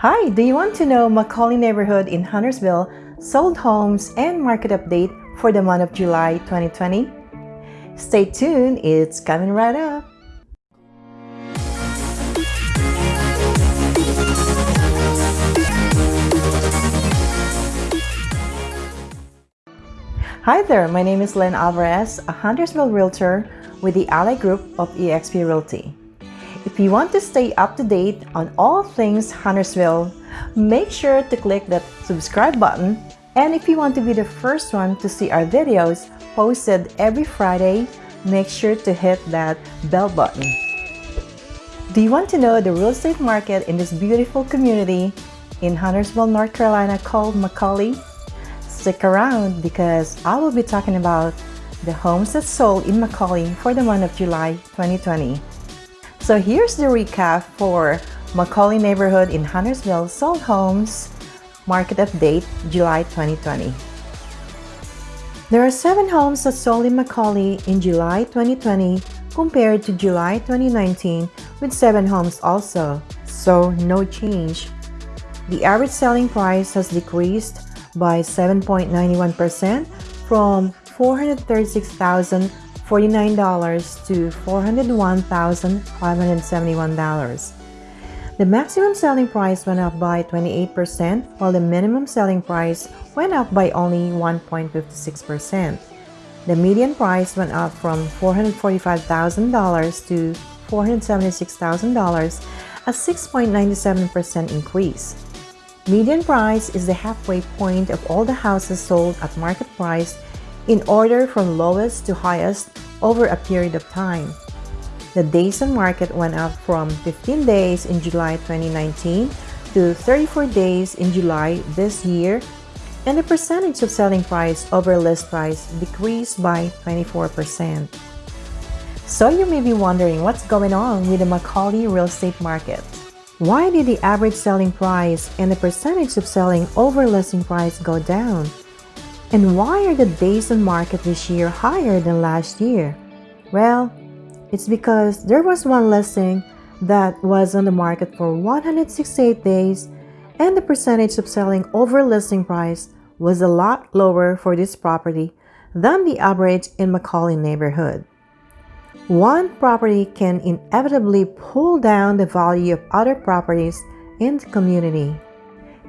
Hi, do you want to know Macaulay neighborhood in Huntersville sold homes and market update for the month of July 2020? Stay tuned, it's coming right up. Hi there, my name is Len Alvarez, a Huntersville Realtor with the Ally Group of eXp Realty. If you want to stay up to date on all things Huntersville, make sure to click that subscribe button and if you want to be the first one to see our videos posted every Friday, make sure to hit that bell button. Do you want to know the real estate market in this beautiful community in Huntersville, North Carolina called Macaulay? Stick around because I will be talking about the homes that sold in Macaulay for the month of July 2020. So here's the recap for Macaulay neighborhood in Huntersville sold homes market update July 2020. There are 7 homes that sold in Macaulay in July 2020 compared to July 2019 with 7 homes also, so no change. The average selling price has decreased by 7.91% from $436,049 to $401,571. The maximum selling price went up by 28%, while the minimum selling price went up by only 1.56%. The median price went up from $445,000 to $476,000, a 6.97% increase. Median price is the halfway point of all the houses sold at market price in order from lowest to highest over a period of time. The days on market went up from 15 days in July 2019 to 34 days in July this year, and the percentage of selling price over list price decreased by 24%. So you may be wondering what's going on with the Macaulay real estate market. Why did the average selling price and the percentage of selling over listing price go down? And why are the days on market this year higher than last year? Well, it's because there was one listing that was on the market for 168 days and the percentage of selling over listing price was a lot lower for this property than the average in Macaulay neighborhood. One property can inevitably pull down the value of other properties in the community.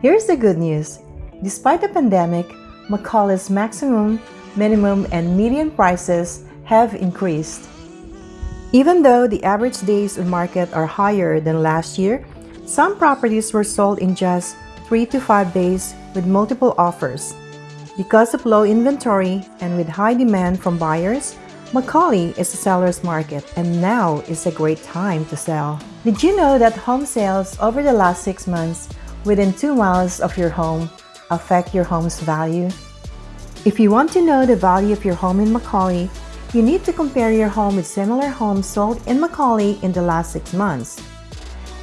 Here's the good news. Despite the pandemic, Macaulay's maximum, minimum, and median prices have increased. Even though the average days on market are higher than last year, some properties were sold in just 3 to 5 days with multiple offers. Because of low inventory and with high demand from buyers, Macaulay is a seller's market and now is a great time to sell. Did you know that home sales over the last 6 months within 2 miles of your home affect your home's value? If you want to know the value of your home in Macaulay, you need to compare your home with similar homes sold in Macaulay in the last 6 months.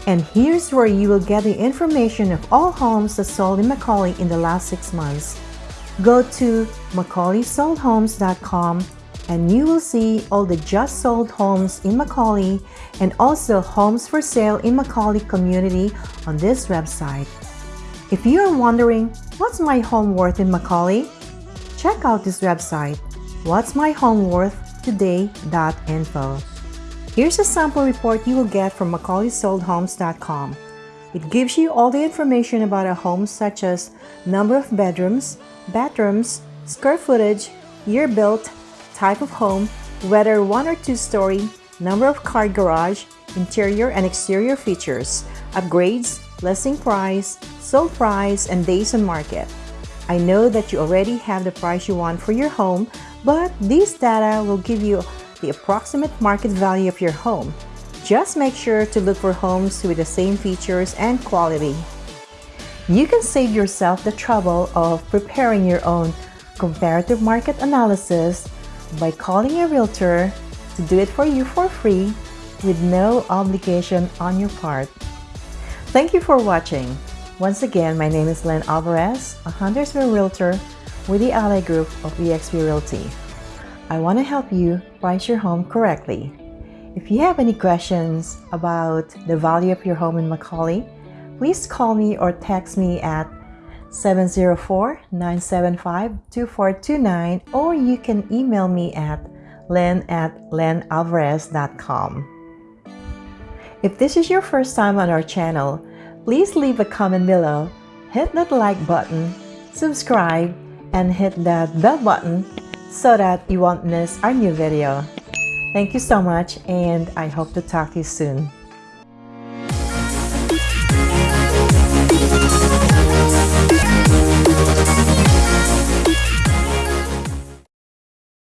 And here's where you will get the information of all homes that sold in Macaulay in the last 6 months. Go to MacaulaySoldHomes.com and you will see all the just sold homes in Macaulay and also homes for sale in Macaulay community on this website. If you are wondering, what's my home worth in Macaulay? Check out this website What's My Home Worth Today.info. Here's a sample report you will get from MacaulaySoldHomes.com. It gives you all the information about a home such as number of bedrooms, bathrooms, square footage, year built, type of home, whether one or two story, number of car garage, interior and exterior features, upgrades, listing price, sold price, and days on market. I know that you already have the price you want for your home, but this data will give you the approximate market value of your home. Just make sure to look for homes with the same features and quality. You can save yourself the trouble of preparing your own comparative market analysis by calling a realtor to do it for you for free with no obligation on your part. Thank you for watching. Once again, my name is Len Alvarez, a Huntersville Realtor with the Ally Group of eXp Realty. I want to help you price your home correctly. If you have any questions about the value of your home in Macaulay, please call me or text me at 704-975-2429 or you can email me at len at lenalvarez.com. If this is your first time on our channel, please leave a comment below, hit that like button, subscribe, and hit that bell button so that you won't miss our new video. Thank you so much and I hope to talk to you soon.